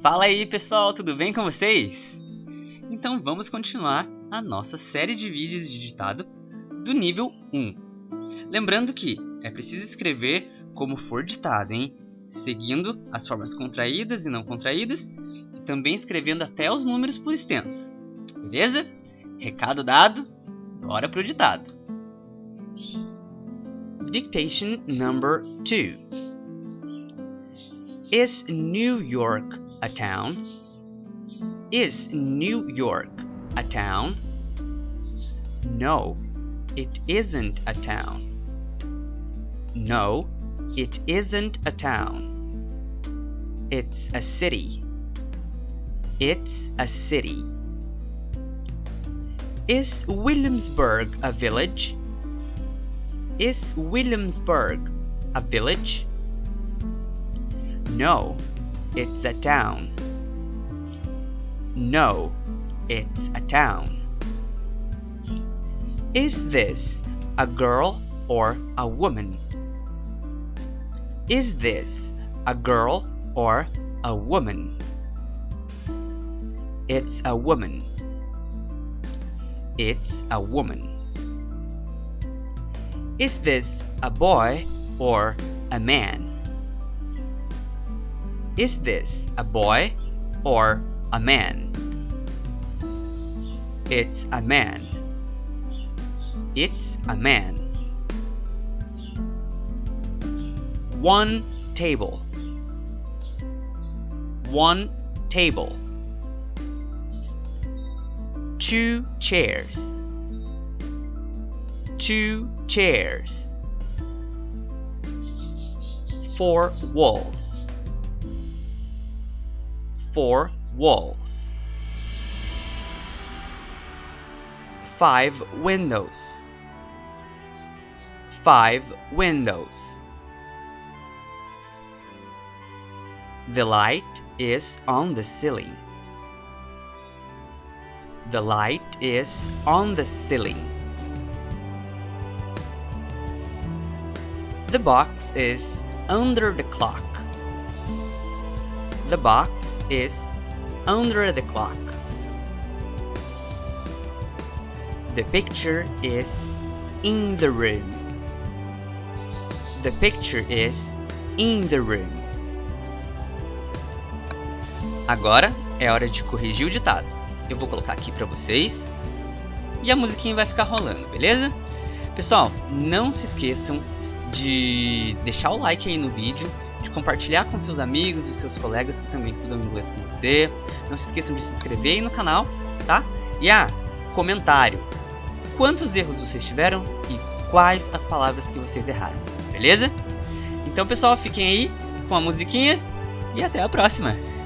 Fala aí pessoal, tudo bem com vocês? Então vamos continuar a nossa série de vídeos de ditado do nível 1. Lembrando que é preciso escrever como for ditado, hein? Seguindo as formas contraídas e não contraídas e também escrevendo até os números por extenso. Beleza? Recado dado, bora pro ditado. Dictation number 2 Is New York a town? Is New York a town? No, it isn't a town. No, it isn't a town. It's a city. It's a city. Is Williamsburg a village? Is Williamsburg a village? No, it's a town. No, it's a town. Is this a girl or a woman? Is this a girl or a woman? It's a woman. It's a woman. Is this a boy or a man? Is this a boy or a man? It's a man. It's a man. One table. One table. Two chairs. Two chairs. Four walls four walls. Five windows. Five windows. The light is on the ceiling. The light is on the ceiling. The box is under the clock. The box is under the clock. The picture is in the room. The picture is in the room. Agora é hora de corrigir o ditado. Eu vou colocar aqui para vocês e a musiquinha vai ficar rolando, beleza? Pessoal, não se esqueçam de deixar o like aí no vídeo de compartilhar com seus amigos e seus colegas que também estudam inglês com você. Não se esqueçam de se inscrever aí no canal, tá? E ah, comentário. Quantos erros vocês tiveram e quais as palavras que vocês erraram, beleza? Então pessoal, fiquem aí com a musiquinha e até a próxima!